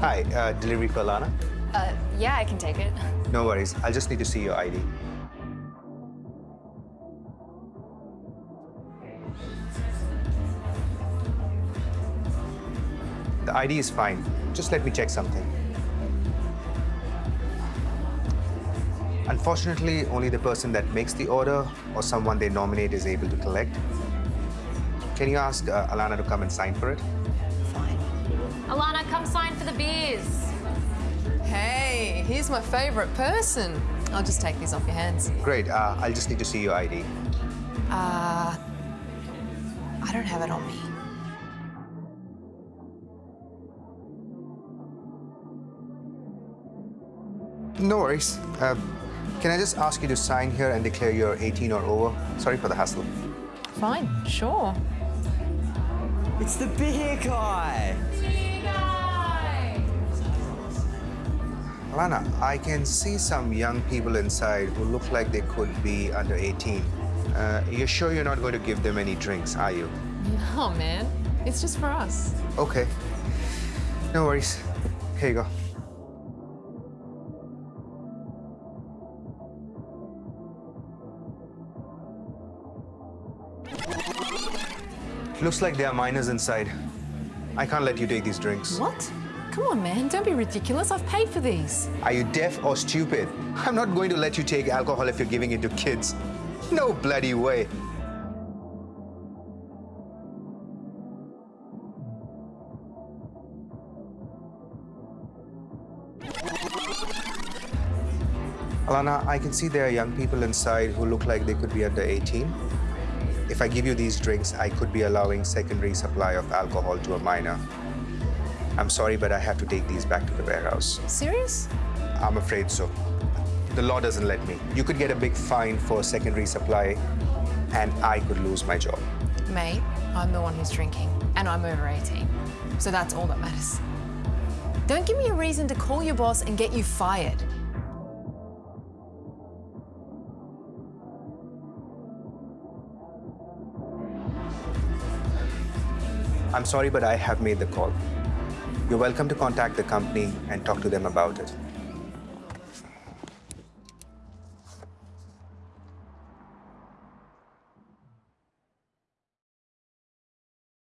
Hi, uh, delivery for Lana? Uh, yeah, I can take it. No worries. I'll just need to see your ID. The ID is fine. Just let me check something. Unfortunately, only the person that makes the order or someone they nominate is able to collect. Can you ask uh, Alana to come and sign for it? Fine. Alana, come sign for the beers. Hey, here's my favorite person. I'll just take these off your hands. Great. Uh, I'll just need to see your ID. Uh, I don't have it on me. No worries. Uh, can I just ask you to sign here and declare you're 18 or over? Sorry for the hassle. Fine, sure. It's the beer guy. Alana, I can see some young people inside who look like they could be under 18. Uh, you're sure you're not going to give them any drinks, are you? No, man. It's just for us. Okay. No worries. Here you go. Looks like there are minors inside. I can't let you take these drinks. What? Come on, man. Don't be ridiculous. I've paid for these. Are you deaf or stupid? I'm not going to let you take alcohol if you're giving it to kids. No bloody way. Alana, I can see there are young people inside who look like they could be under 18. If I give you these drinks, I could be allowing secondary supply of alcohol to a minor. I'm sorry, but I have to take these back to the warehouse. Serious? I'm afraid so. The law doesn't let me. You could get a big fine for secondary supply, and I could lose my job. Mate, I'm the one who's drinking, and I'm over 18. So that's all that matters. Don't give me a reason to call your boss and get you fired. I'm sorry, but I have made the call. You're welcome to contact the company and talk to them about it.